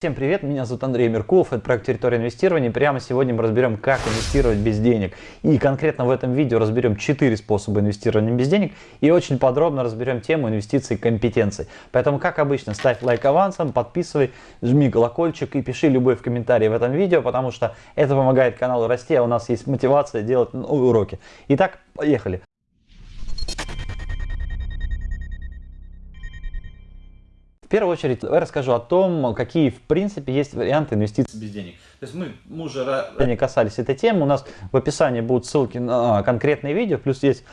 Всем привет, меня зовут Андрей Меркулов, это проект «Территория инвестирования». Прямо сегодня мы разберем, как инвестировать без денег. И конкретно в этом видео разберем 4 способа инвестирования без денег и очень подробно разберем тему инвестиций и компетенций. Поэтому, как обычно, ставь лайк авансом, подписывай, жми колокольчик и пиши любой в комментарии в этом видео, потому что это помогает каналу расти, а у нас есть мотивация делать новые уроки. Итак, поехали. В первую очередь я расскажу о том, какие в принципе есть варианты инвестиций. Без денег. То есть мы, мы уже не касались этой темы, у нас в описании будут ссылки на конкретные видео, плюс есть,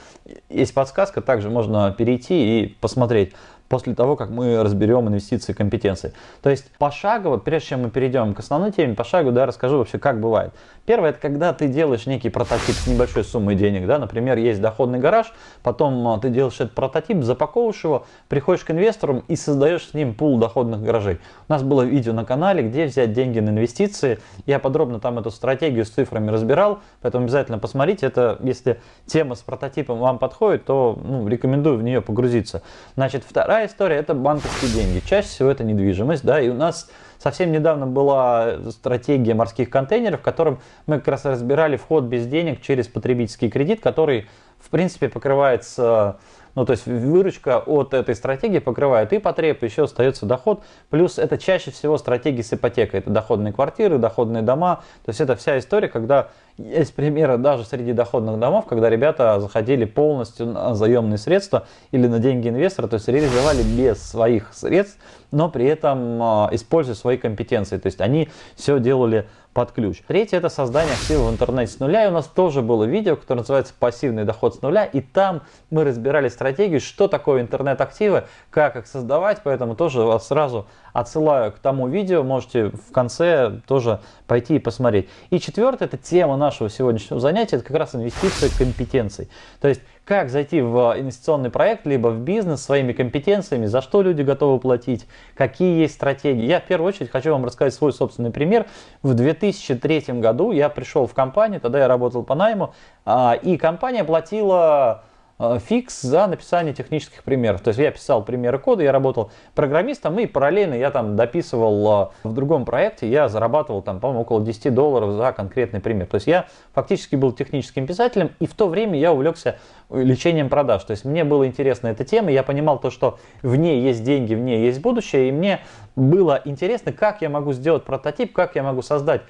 есть подсказка, также можно перейти и посмотреть после того, как мы разберем инвестиции и компетенции. То есть пошагово, прежде чем мы перейдем к основной теме, пошагово да, расскажу вообще, как бывает. Первое, это когда ты делаешь некий прототип с небольшой суммой денег. Да? Например, есть доходный гараж, потом а, ты делаешь этот прототип, запаковываешь его, приходишь к инвесторам и создаешь с ним пул доходных гаражей. У нас было видео на канале, где взять деньги на инвестиции. Я подробно там эту стратегию с цифрами разбирал, поэтому обязательно посмотрите. Это, если тема с прототипом вам подходит, то ну, рекомендую в нее погрузиться. Значит, вторая История – это банковские деньги. Чаще всего это недвижимость. Да, и у нас совсем недавно была стратегия морских контейнеров, в котором мы как раз разбирали вход без денег через потребительский кредит, который, в принципе, покрывается ну, то есть выручка от этой стратегии покрывает и потреб, еще остается доход. Плюс это чаще всего стратегии с ипотекой. Это доходные квартиры, доходные дома. То есть это вся история, когда есть примеры даже среди доходных домов, когда ребята заходили полностью на заемные средства или на деньги инвестора, то есть реализовали без своих средств, но при этом а, используя свои компетенции. То есть они все делали под ключ. Третье это создание актива в интернете с нуля. И у нас тоже было видео, которое называется пассивный доход с нуля. И там мы разбирали стратегию, что такое интернет-активы, как их создавать. Поэтому тоже вас сразу отсылаю к тому видео. Можете в конце тоже пойти и посмотреть. И четвертое это тема нашего сегодняшнего занятия. Это как раз инвестиции компетенций. То есть как зайти в инвестиционный проект, либо в бизнес своими компетенциями, за что люди готовы платить, какие есть стратегии. Я в первую очередь хочу вам рассказать свой собственный пример. В 2003 году я пришел в компанию, тогда я работал по найму, а, и компания платила фикс за написание технических примеров. То есть я писал примеры кода, я работал программистом и параллельно я там дописывал э, в другом проекте, я зарабатывал там, по-моему, около 10 долларов за конкретный пример. То есть я фактически был техническим писателем и в то время я увлекся лечением продаж. То есть мне была интересна эта тема, я понимал то, что в ней есть деньги, в ней есть будущее, и мне было интересно, как я могу сделать прототип, как я могу создать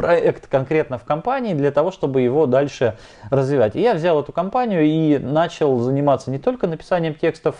проект конкретно в компании для того, чтобы его дальше развивать. И я взял эту компанию и начал заниматься не только написанием текстов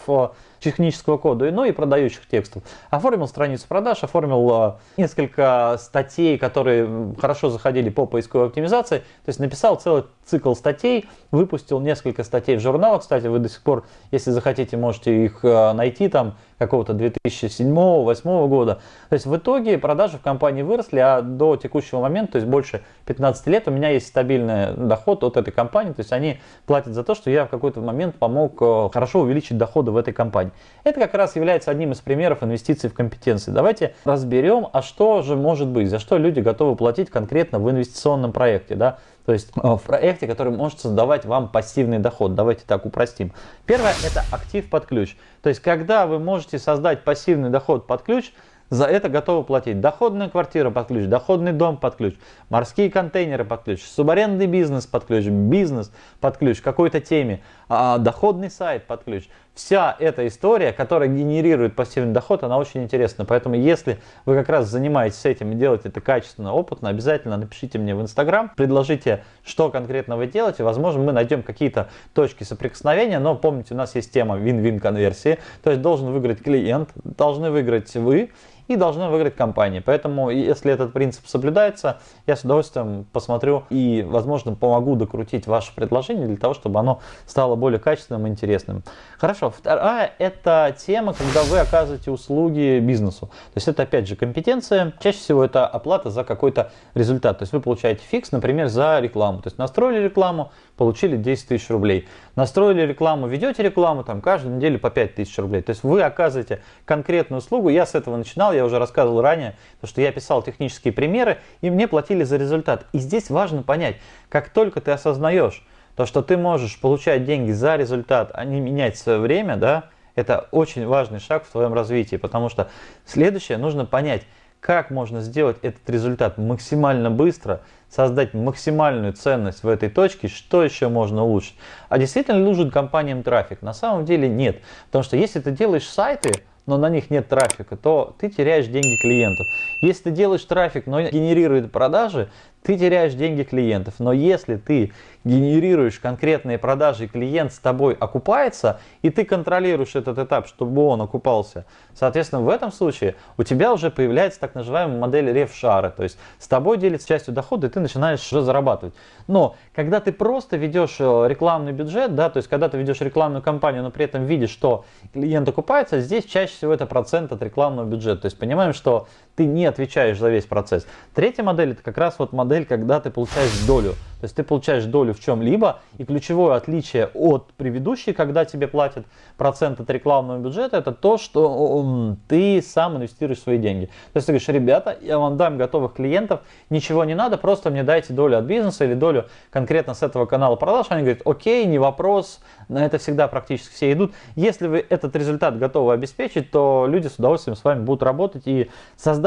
технического кода, но и продающих текстов. Оформил страницу продаж, оформил а, несколько статей, которые хорошо заходили по поисковой оптимизации. То есть написал целый цикл статей, выпустил несколько статей в журналах. Кстати, вы до сих пор, если захотите, можете их а, найти там какого-то 2007-2008 года. То есть в итоге продажи в компании выросли, а до текущего момента, то есть больше 15 лет, у меня есть стабильный доход от этой компании. То есть они платят за то, что я в какой-то момент помог а, хорошо увеличить доходы в этой компании. Это как раз является одним из примеров инвестиций в компетенции. Давайте разберем, а что же может быть, за что люди готовы платить конкретно в инвестиционном проекте. Да? То есть э, в проекте, который может создавать вам пассивный доход. Давайте так упростим. Первое это актив под ключ. То есть когда вы можете создать пассивный доход под ключ, за это готовы платить доходная квартира под ключ, доходный дом под ключ, морские контейнеры под ключ, субарендный бизнес под ключ, бизнес под ключ, какой-то теме, а, доходный сайт под ключ. Вся эта история, которая генерирует пассивный доход, она очень интересна. Поэтому если вы как раз занимаетесь этим и делаете это качественно, опытно, обязательно напишите мне в Инстаграм, предложите, что конкретно вы делаете. Возможно, мы найдем какие-то точки соприкосновения, но помните, у нас есть тема win-win конверсии. То есть должен выиграть клиент, должны выиграть вы и должна выиграть компания. Поэтому, если этот принцип соблюдается, я с удовольствием посмотрю и, возможно, помогу докрутить ваше предложение для того, чтобы оно стало более качественным и интересным. Хорошо, вторая это тема, когда вы оказываете услуги бизнесу. То есть это, опять же, компетенция. Чаще всего это оплата за какой-то результат. То есть вы получаете фикс, например, за рекламу. То есть настроили рекламу, получили 10 тысяч рублей. Настроили рекламу, ведете рекламу, там каждую неделю по 5 тысяч рублей. То есть вы оказываете конкретную услугу. Я с этого начинал, я уже рассказывал ранее, то, что я писал технические примеры, и мне платили за результат. И здесь важно понять, как только ты осознаешь, то, что ты можешь получать деньги за результат, а не менять свое время, да, это очень важный шаг в твоем развитии, потому что следующее нужно понять, как можно сделать этот результат максимально быстро, создать максимальную ценность в этой точке, что еще можно улучшить. А действительно нужен компаниям трафик? На самом деле нет. Потому что если ты делаешь сайты, но на них нет трафика, то ты теряешь деньги клиентов. Если ты делаешь трафик, но генерирует продажи, ты теряешь деньги клиентов. Но если ты генерируешь конкретные продажи, клиент с тобой окупается, и ты контролируешь этот этап, чтобы он окупался, соответственно, в этом случае у тебя уже появляется так называемая модель ревшара, то есть с тобой делится частью дохода, и ты начинаешь уже зарабатывать. Но когда ты просто ведешь э, рекламный бюджет, да, то есть когда ты ведешь рекламную кампанию, но при этом видишь, что клиент окупается, здесь чаще всего это процент от рекламного бюджета. То есть понимаем, что ты не отвечаешь за весь процесс. Третья модель это как раз вот модель, когда ты получаешь долю. То есть ты получаешь долю в чем-либо, и ключевое отличие от предыдущей, когда тебе платят процент от рекламного бюджета, это то, что ты сам инвестируешь свои деньги. То есть ты говоришь, ребята, я вам дам готовых клиентов, ничего не надо, просто мне дайте долю от бизнеса или долю конкретно с этого канала продаж. Они говорят, окей, не вопрос, на это всегда практически все идут. Если вы этот результат готовы обеспечить, то люди с удовольствием с вами будут работать. И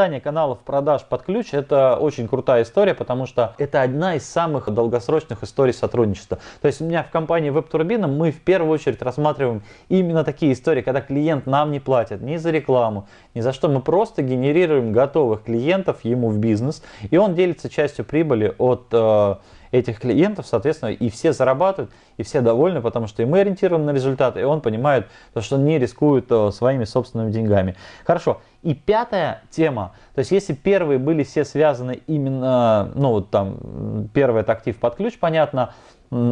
создание каналов продаж под ключ это очень крутая история, потому что это одна из самых долгосрочных историй сотрудничества. То есть у меня в компании WebTurbina мы в первую очередь рассматриваем именно такие истории, когда клиент нам не платит ни за рекламу, ни за что. Мы просто генерируем готовых клиентов ему в бизнес, и он делится частью прибыли от э, этих клиентов, соответственно, и все зарабатывают, и все довольны, потому что и мы ориентированы на результат, и он понимает, что он не рискует э, своими собственными деньгами. Хорошо. И пятая тема, то есть если первые были все связаны именно, ну вот там, первый это актив под ключ, понятно,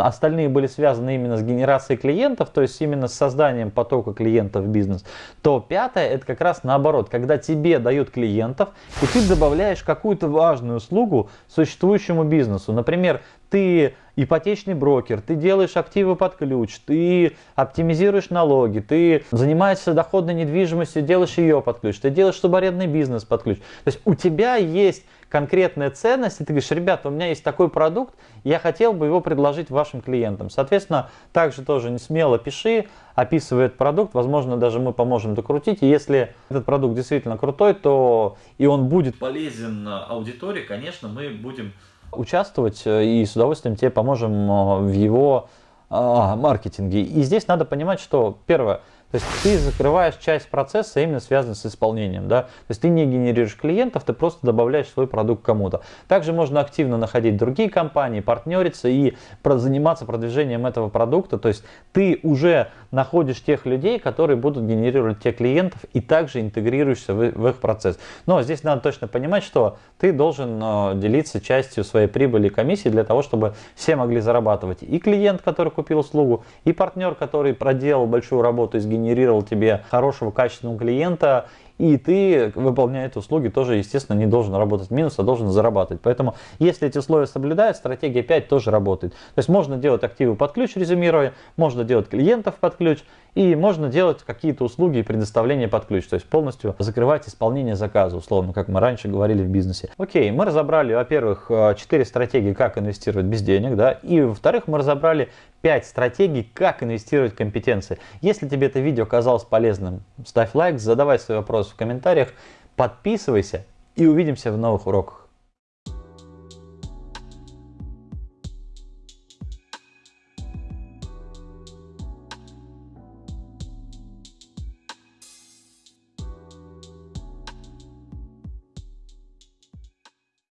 остальные были связаны именно с генерацией клиентов, то есть именно с созданием потока клиентов в бизнес, то пятое это как раз наоборот, когда тебе дают клиентов, и ты добавляешь какую-то важную услугу существующему бизнесу. Например, ты ипотечный брокер, ты делаешь активы под ключ, ты оптимизируешь налоги, ты занимаешься доходной недвижимостью, делаешь ее под ключ, ты делаешь субарендный бизнес под ключ. То есть у тебя есть конкретная ценность, и ты говоришь, ребята, у меня есть такой продукт, я хотел бы его предложить вашим клиентам. Соответственно, также тоже не смело пиши, описывай этот продукт, возможно, даже мы поможем докрутить. И если этот продукт действительно крутой, то и он будет полезен аудитории, конечно, мы будем участвовать э, и с удовольствием тебе поможем э, в его а, маркетинге. И здесь надо понимать, что первое, то есть ты закрываешь часть процесса именно связанный с исполнением. Да? То есть ты не генерируешь клиентов, ты просто добавляешь свой продукт кому-то. Также можно активно находить другие компании, партнериться и заниматься продвижением этого продукта. То есть ты уже находишь тех людей, которые будут генерировать тех клиентов и также интегрируешься в, в их процесс. Но здесь надо точно понимать, что ты должен э, делиться частью своей прибыли и комиссии для того, чтобы все могли зарабатывать. И клиент, который купил услугу, и партнер, который проделал большую работу и сгенерировал сгенерировал тебе хорошего, качественного клиента, и ты, выполняя эти услуги, тоже, естественно, не должен работать в минус, а должен зарабатывать. Поэтому, если эти условия соблюдают, стратегия 5 тоже работает. То есть можно делать активы под ключ, резюмируя, можно делать клиентов под ключ, и можно делать какие-то услуги и предоставления под ключ, то есть полностью закрывать исполнение заказа, условно, как мы раньше говорили в бизнесе. Окей, мы разобрали, во-первых, 4 стратегии, как инвестировать без денег, да, и во-вторых, мы разобрали 5 стратегий, как инвестировать в компетенции. Если тебе это видео казалось полезным, ставь лайк, задавай свои вопросы в комментариях, подписывайся и увидимся в новых уроках.